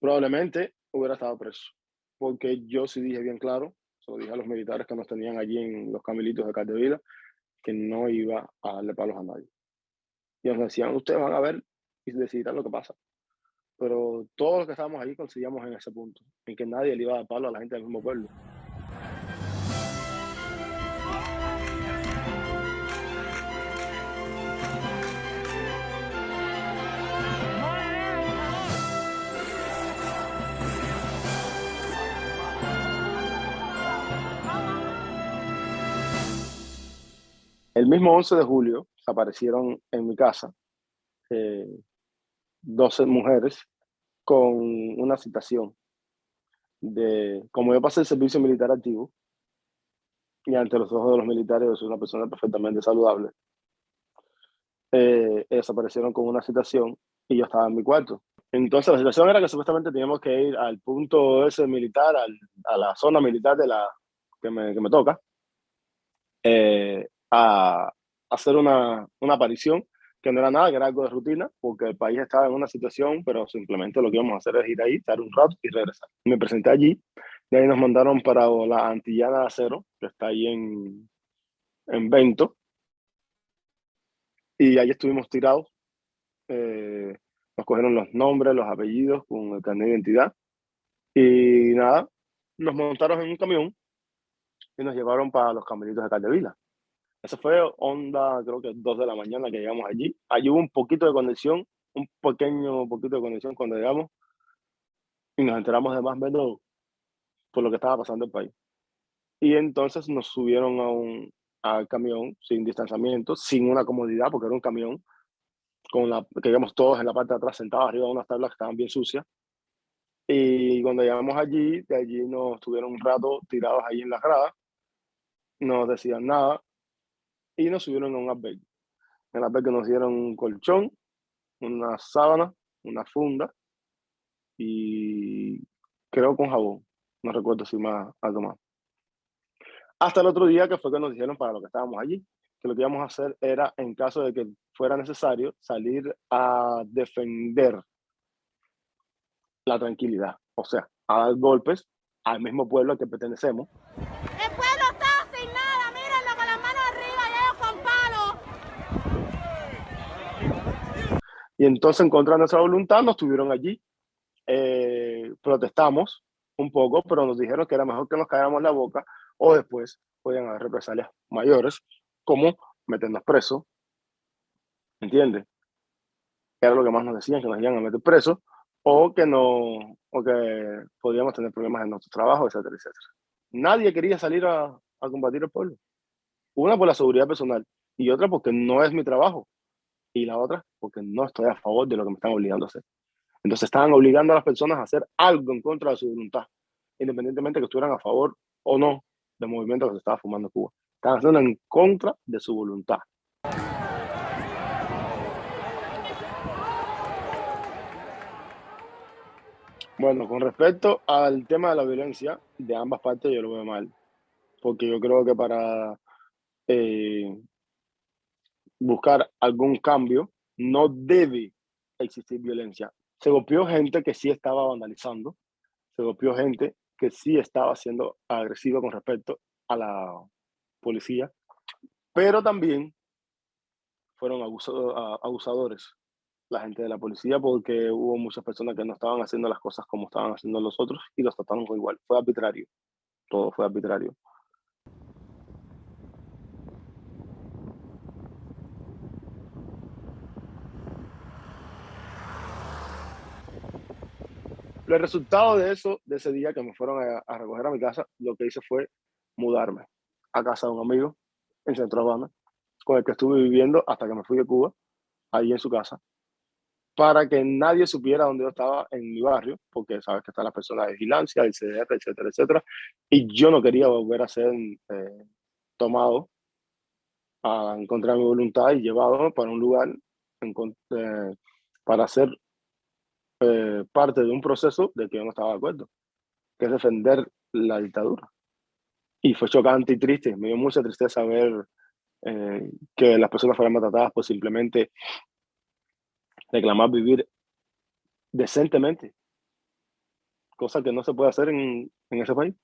probablemente hubiera estado preso, porque yo sí dije bien claro, lo dije a los militares que nos tenían allí en los camilitos de Caldevila, que no iba a darle palos a nadie. Y nos decían, ustedes van a ver y decidirán lo que pasa. Pero todos los que estábamos allí conseguíamos en ese punto, en que nadie le iba a dar palo a la gente del mismo pueblo. El mismo 11 de julio aparecieron en mi casa eh, 12 mujeres con una citación de, como yo pasé el servicio militar activo, y ante los ojos de los militares yo soy una persona perfectamente saludable, eh, ellos aparecieron con una citación y yo estaba en mi cuarto. Entonces la situación era que supuestamente teníamos que ir al punto ese militar, a la zona militar de la, que, me, que me toca, eh, a hacer una, una aparición que no era nada, que era algo de rutina, porque el país estaba en una situación, pero simplemente lo que íbamos a hacer es ir ahí, estar un rato y regresar. Me presenté allí, y ahí nos mandaron para la Antillana de Acero, que está ahí en, en Vento, y ahí estuvimos tirados. Eh, nos cogieron los nombres, los apellidos con el carnet de identidad, y nada, nos montaron en un camión y nos llevaron para los camelitos de Caldevila. Eso fue onda, creo que dos de la mañana que llegamos allí. Allí hubo un poquito de conexión, un pequeño poquito de conexión cuando llegamos y nos enteramos de más menos por lo que estaba pasando en el país. Y entonces nos subieron a un al camión sin distanciamiento, sin una comodidad, porque era un camión con la que íbamos todos en la parte de atrás sentados arriba de unas tablas que estaban bien sucias. Y cuando llegamos allí, de allí nos tuvieron un rato tirados ahí en la grada, no decían nada, y nos subieron a un albergue. En el albergue nos dieron un colchón, una sábana, una funda y creo con jabón. No recuerdo si más algo más. Hasta el otro día que fue que nos dijeron para lo que estábamos allí, que lo que íbamos a hacer era, en caso de que fuera necesario, salir a defender la tranquilidad. O sea, a dar golpes al mismo pueblo al que pertenecemos Y entonces, en contra de nuestra voluntad, nos tuvieron allí. Eh, protestamos un poco, pero nos dijeron que era mejor que nos calláramos la boca o después podían haber represalias mayores, como meternos presos. ¿Entiendes? Era lo que más nos decían, que nos iban a meter presos o que, no, o que podíamos tener problemas en nuestro trabajo, etcétera, etcétera. Nadie quería salir a, a combatir el pueblo. Una por la seguridad personal y otra porque no es mi trabajo y la otra porque no estoy a favor de lo que me están obligando a hacer. Entonces estaban obligando a las personas a hacer algo en contra de su voluntad, independientemente de que estuvieran a favor o no del movimiento que se estaba fumando en Cuba. Estaban haciendo en contra de su voluntad. Bueno, con respecto al tema de la violencia, de ambas partes yo lo veo mal, porque yo creo que para eh, buscar algún cambio, no debe existir violencia. Se golpeó gente que sí estaba vandalizando, se golpeó gente que sí estaba siendo agresiva con respecto a la policía, pero también fueron abusadores la gente de la policía porque hubo muchas personas que no estaban haciendo las cosas como estaban haciendo los otros y los trataron igual. Fue arbitrario, todo fue arbitrario. El resultado de eso, de ese día que me fueron a, recoger a mi casa, lo que hice fue mudarme a casa de un amigo en Centro Habana, con el que estuve viviendo hasta que me fui de Cuba, ahí en su casa, para que nadie supiera dónde yo estaba en mi barrio, porque sabes que están las personas de vigilancia, el CDR, etcétera, etcétera, y yo no quería volver a ser eh, tomado a encontrar mi voluntad y llevado para un lugar eh, para ser eh, parte de un proceso de que yo no estaba de acuerdo, que es defender la dictadura. Y fue chocante y triste, me dio mucha tristeza ver eh, que las personas fueran maltratadas por simplemente reclamar vivir decentemente. cosa que no se puede hacer en, en ese país.